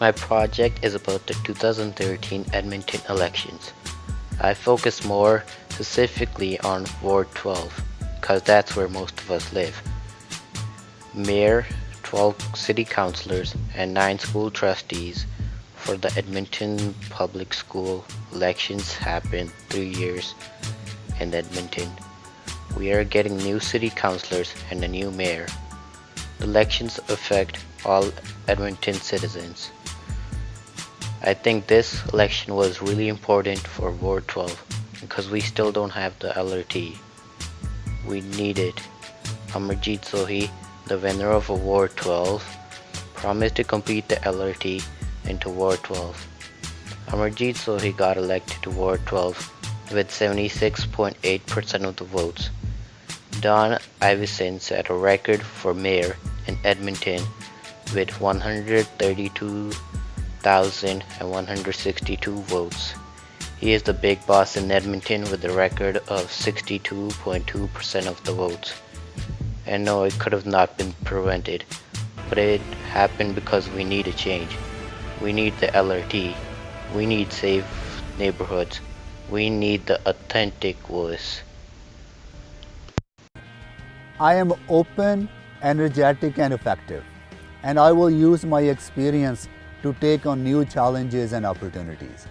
My project is about the 2013 Edmonton elections. I focus more specifically on Ward 12 because that's where most of us live. Mayor, 12 city councilors, and 9 school trustees for the Edmonton Public School elections happened three years in Edmonton. We are getting new city councilors and a new mayor. The elections affect all Edmonton citizens. I think this election was really important for Ward 12 because we still don't have the LRT. We need it. Amarjeet Sohi, the winner of Ward 12, promised to complete the LRT into Ward 12. Amarjeet Sohi got elected to Ward 12 with 76.8% of the votes. Don Iveson set a record for mayor in Edmonton with 132,162 votes. He is the big boss in Edmonton with a record of 62.2% of the votes. And no, it could have not been prevented, but it happened because we need a change. We need the LRT. We need safe neighborhoods. We need the authentic voice. I am open, energetic and effective and I will use my experience to take on new challenges and opportunities.